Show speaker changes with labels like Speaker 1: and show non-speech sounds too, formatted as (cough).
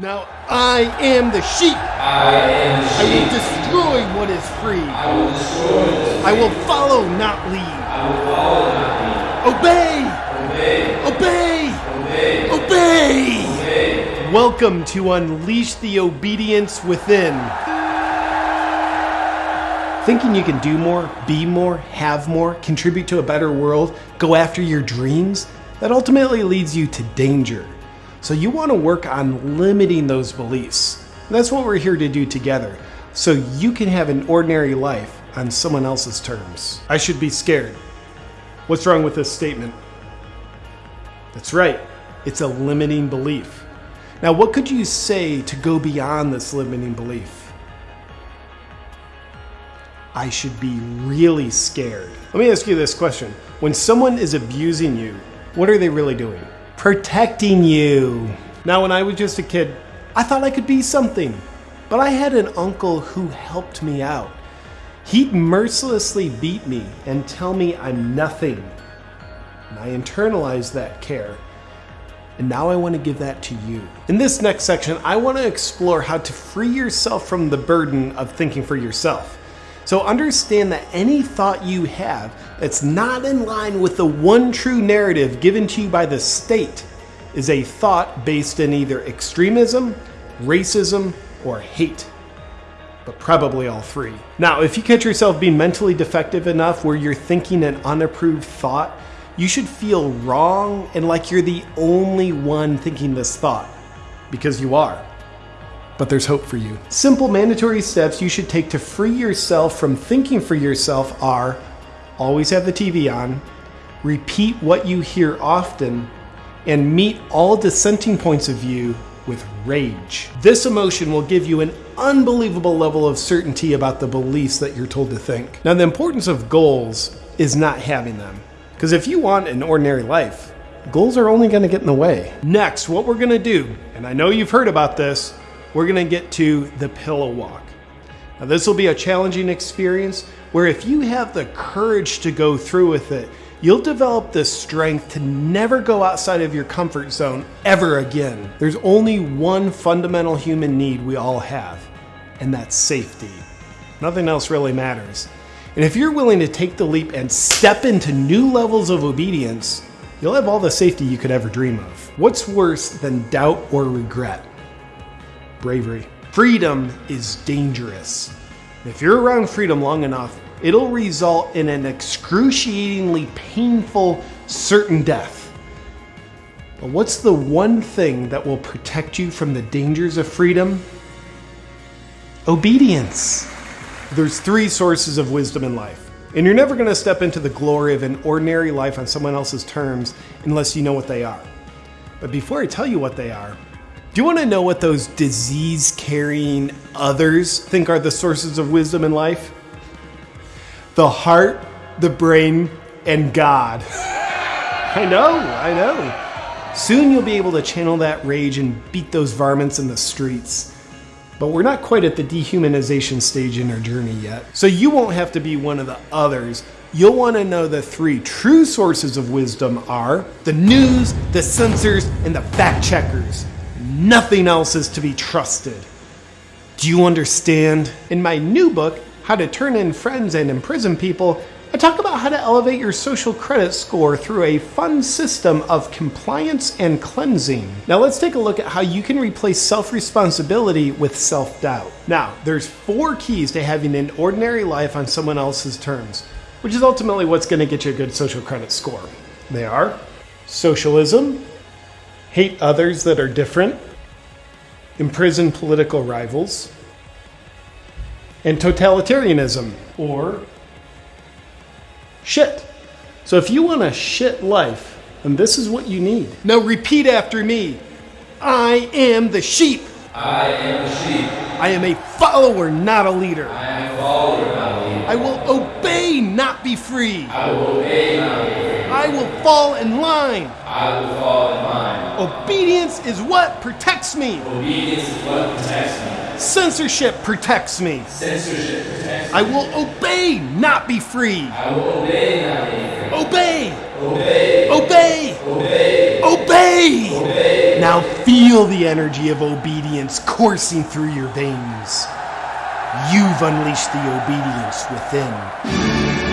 Speaker 1: Now I am the sheep.
Speaker 2: I am the
Speaker 1: I will destroy what is free.
Speaker 2: I will destroy this.
Speaker 1: I will follow, not lead.
Speaker 2: I will follow not
Speaker 1: Obey!
Speaker 2: lead.
Speaker 1: Obey!
Speaker 2: Obey. Obey.
Speaker 1: Obey!
Speaker 2: Obey.
Speaker 1: Welcome to Unleash the Obedience Within. Thinking you can do more, be more, have more, contribute to a better world, go after your dreams, that ultimately leads you to danger. So you want to work on limiting those beliefs. That's what we're here to do together. So you can have an ordinary life on someone else's terms. I should be scared. What's wrong with this statement? That's right. It's a limiting belief. Now, what could you say to go beyond this limiting belief? I should be really scared. Let me ask you this question. When someone is abusing you, what are they really doing? Protecting you. Now, when I was just a kid, I thought I could be something. But I had an uncle who helped me out. He'd mercilessly beat me and tell me I'm nothing. And I internalized that care. And now I want to give that to you. In this next section, I want to explore how to free yourself from the burden of thinking for yourself. So understand that any thought you have that's not in line with the one true narrative given to you by the state is a thought based in either extremism, racism, or hate but probably all three. Now, if you catch yourself being mentally defective enough where you're thinking an unapproved thought, you should feel wrong and like you're the only one thinking this thought, because you are. But there's hope for you. Simple mandatory steps you should take to free yourself from thinking for yourself are always have the TV on, repeat what you hear often, and meet all dissenting points of view with rage. This emotion will give you an unbelievable level of certainty about the beliefs that you're told to think. Now, the importance of goals is not having them. Because if you want an ordinary life, goals are only going to get in the way. Next, what we're going to do, and I know you've heard about this, we're going to get to the pillow walk. Now, this will be a challenging experience where if you have the courage to go through with it, you'll develop the strength to never go outside of your comfort zone ever again. There's only one fundamental human need we all have, and that's safety. Nothing else really matters. And if you're willing to take the leap and step into new levels of obedience, you'll have all the safety you could ever dream of. What's worse than doubt or regret? Bravery. Freedom is dangerous. If you're around freedom long enough, it'll result in an excruciatingly painful, certain death. But what's the one thing that will protect you from the dangers of freedom? Obedience. There's three sources of wisdom in life, and you're never going to step into the glory of an ordinary life on someone else's terms unless you know what they are. But before I tell you what they are, do you want to know what those disease carrying others think are the sources of wisdom in life? The heart, the brain, and God. (laughs) I know, I know. Soon you'll be able to channel that rage and beat those varmints in the streets. But we're not quite at the dehumanization stage in our journey yet. So you won't have to be one of the others. You'll want to know the three true sources of wisdom are the news, the censors, and the fact checkers. Nothing else is to be trusted. Do you understand? In my new book, How to Turn in Friends and Imprison People, I talk about how to elevate your social credit score through a fun system of compliance and cleansing. Now let's take a look at how you can replace self-responsibility with self-doubt. Now, there's four keys to having an ordinary life on someone else's terms, which is ultimately what's going to get you a good social credit score. They are socialism, hate others that are different, imprison political rivals, and totalitarianism, or shit. So if you want a shit life, then this is what you need. Now repeat after me. I am the sheep.
Speaker 2: I am the sheep.
Speaker 1: I am a follower, not a leader.
Speaker 2: I am a follower, not a leader.
Speaker 1: I will obey, not be free.
Speaker 2: I will obey, not be free.
Speaker 1: I will fall in line.
Speaker 2: I will fall in line.
Speaker 1: Obedience is what protects me.
Speaker 2: Obedience is what protects me.
Speaker 1: Censorship protects me.
Speaker 2: Censorship protects me.
Speaker 1: I will obey, not be free.
Speaker 2: I will obey, not be free.
Speaker 1: Obey,
Speaker 2: Obey.
Speaker 1: obey,
Speaker 2: Obey.
Speaker 1: obey.
Speaker 2: Obey.
Speaker 1: Now feel Feel the energy of obedience coursing through your veins. You've unleashed the obedience within.